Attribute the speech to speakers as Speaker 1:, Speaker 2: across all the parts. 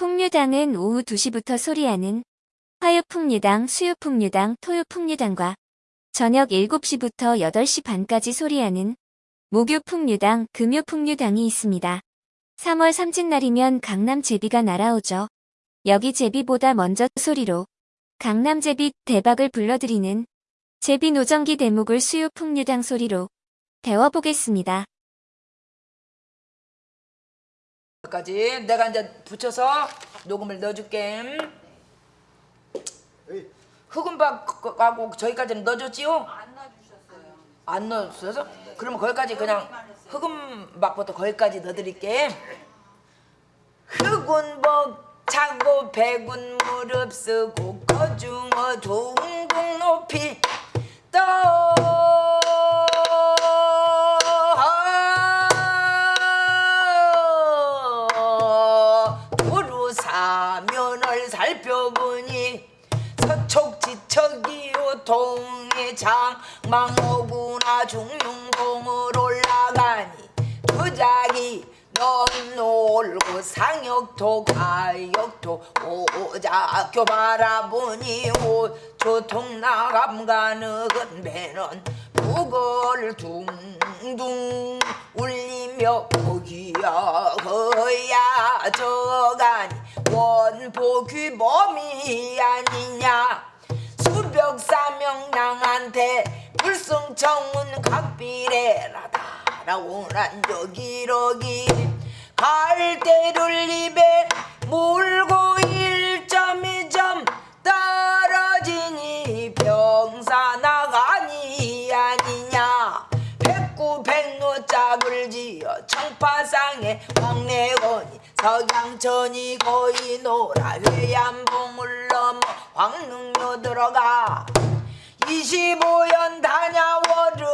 Speaker 1: 풍류당은 오후 2시부터 소리하는 화요풍류당, 수요풍류당, 토요풍류당과 저녁 7시부터 8시 반까지 소리하는 목요풍류당, 금요풍류당이 있습니다. 3월 삼진날이면 강남 제비가 날아오죠. 여기 제비보다 먼저 소리로 강남 제비 대박을 불러드리는 제비 노정기 대목을 수요풍류당 소리로 배워보겠습니다.
Speaker 2: 까지 내가 이제 붙여서 녹음을 넣어줄게. 흑은박하고 저기까지는 넣어줬지요? 안 넣어주셨어요. 안 넣어주셔서? 그러면 거기까지 그냥 흑은박부터 거기까지 넣어드릴게. 흑운복 차고 백운 무릎 쓰고 거중어 둥둥 높이 서촉지척이요 동해 장망오구나 중룡봉을 올라가니 도자기 넌 놀고 상역도 가역도 오작교 바라보니 오조통 나감 가는 배는 북을 둥둥 울리며 거기야. 거야 저가니 원복귀 범이 아니냐 수벽사명량한테 불승청은 각비례라다. 라고난 여기러기. 갈대를 입에 물 왕래거니 석양천이 거의 노라 회암봉을 넘어 황릉로 들어가. 25연 다녀워르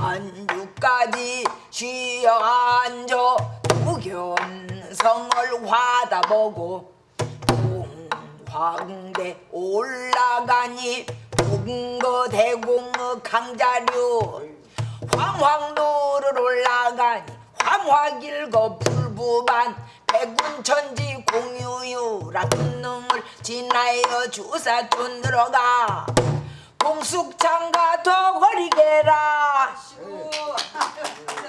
Speaker 2: 안주까지 쉬어 앉아 무견성을 화다보고 동황대 올라가니 동거대공의 강자류 황황로를 올라가니 황화길거 불부반 백운천지 공유유라 금능을 지나여 주사촌 들어가. 공숙장가 도거리게라.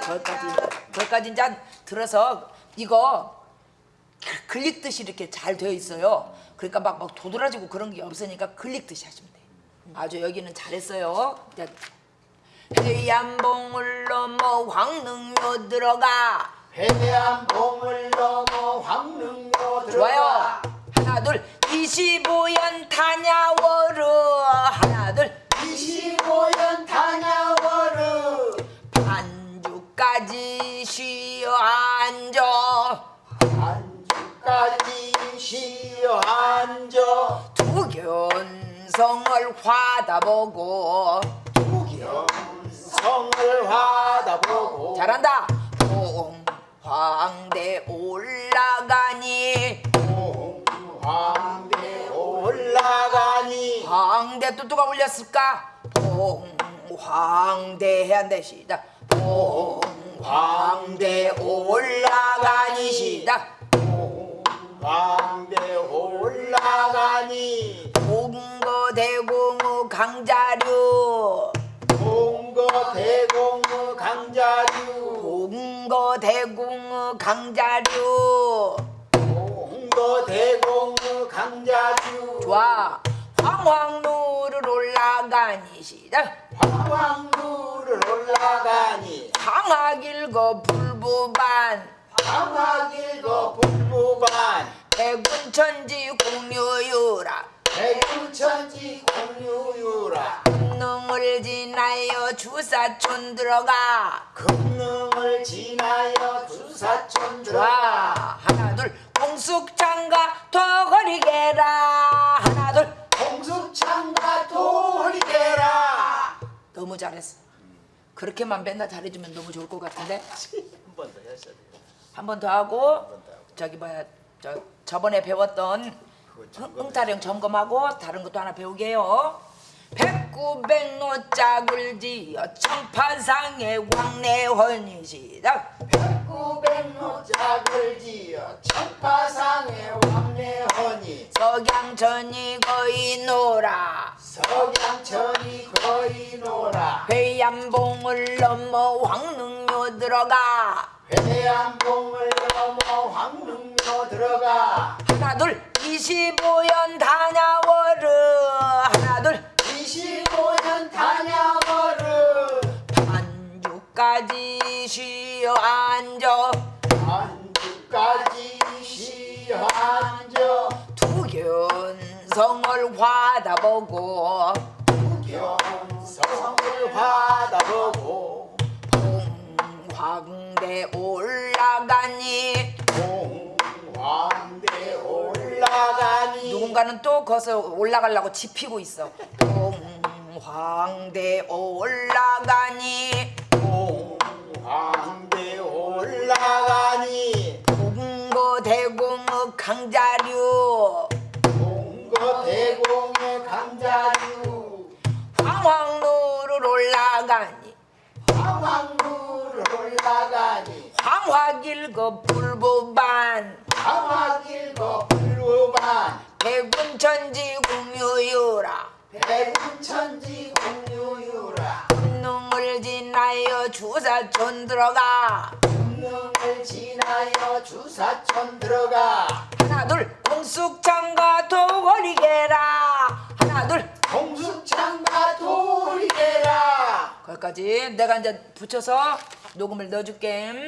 Speaker 2: 거기까지 거기까지 이제 들어서 이거 글릭듯이 이렇게 잘 되어 있어요. 그러니까 막, 막 도드라지고 그런 게 없으니까 글릭듯이 하시면 돼요. 아주 여기는 잘했어요 해안 봉을 넘어 황릉로 들어가.
Speaker 3: 해안 봉을 넘어 황릉로
Speaker 2: 좋아요.
Speaker 3: 들어가
Speaker 2: 하나 둘. 25연 타냐워르. 하나 둘.
Speaker 3: 25연 다녀워르.
Speaker 2: 반주까지 쉬어 앉아.
Speaker 3: 안주까지 쉬어 앉아.
Speaker 2: 두견성을 화다 보고
Speaker 3: 성을 화다보고
Speaker 2: 잘한다. 홍황대 올라가니.
Speaker 3: 황대 올라가니.
Speaker 2: 황대 또 누가 올렸을까? 홍황대 해야 돼 시작. 홍황대 올라가니. 시작.
Speaker 3: 황대 올라가니.
Speaker 2: 동거대공의 강자류
Speaker 3: 동거 대공의 강자류.
Speaker 2: 동거대공의 강자류.
Speaker 3: 동거 대공의 강자류.
Speaker 2: 좋아. 황황로를 올라가니 시작.
Speaker 3: 황왕루를 올라가니.
Speaker 2: 황하길거 불부반.
Speaker 3: 황하길거 불부반.
Speaker 2: 백운천지 공유유라
Speaker 3: 백운천지 공유유라.
Speaker 2: 능을 지나여 주사촌 들어가.
Speaker 3: 금능을 지나여 주사촌 들어가.
Speaker 2: 하나 둘 공숙장가 도거리게라. 하나 둘
Speaker 3: 공숙창가 도리게라.
Speaker 2: 너무 잘했어. 그렇게만 맨날 잘해주면 너무 좋을 것 같은데?
Speaker 3: 한 번 더 하셔야 돼요.
Speaker 2: 한 번 더 하고 저기 뭐야 저 저번에 배웠던 흥- 흥타령 점검하고 다른 것도 하나 배우게요. 백구백노 짝을 지어 청파상의 왕래헌이 시작
Speaker 3: 구백노 짝을 지어 천파상에
Speaker 2: 석양천이 거의 노라
Speaker 3: 석양천이 거의 노라
Speaker 2: 회암봉을 넘어 황릉요 들어가
Speaker 3: 회암봉을 넘어 황릉로 들어가.
Speaker 2: 하나 둘 25연 다냐워르 하나 둘
Speaker 3: 25년 다녀오르
Speaker 2: 반주까지 쉬어 앉아.
Speaker 3: 안주까지 쉬어 앉아.
Speaker 2: 두견성을 화다보고.
Speaker 3: 경성을 받아보고
Speaker 2: 홍황대 올라가니?
Speaker 3: 공황대 올라가니?
Speaker 2: 누군가는 또 거기서 올라가려고 지피고 있어. 홍황대 올라가니?
Speaker 3: 공황
Speaker 2: 길거 불보반
Speaker 3: 황화길거 불우반
Speaker 2: 백운천지 공유유라.
Speaker 3: 백운천지 공유유라.
Speaker 2: 능을 지나여 주사촌 들어가.
Speaker 3: 능을 지나여 주사촌 들어가.
Speaker 2: 하나 둘 공숙장과 도거리게라. 하나 둘
Speaker 3: 공숙장가 돌이게라.
Speaker 2: 거기까지 내가 이제 붙여서 녹음을 넣어줄게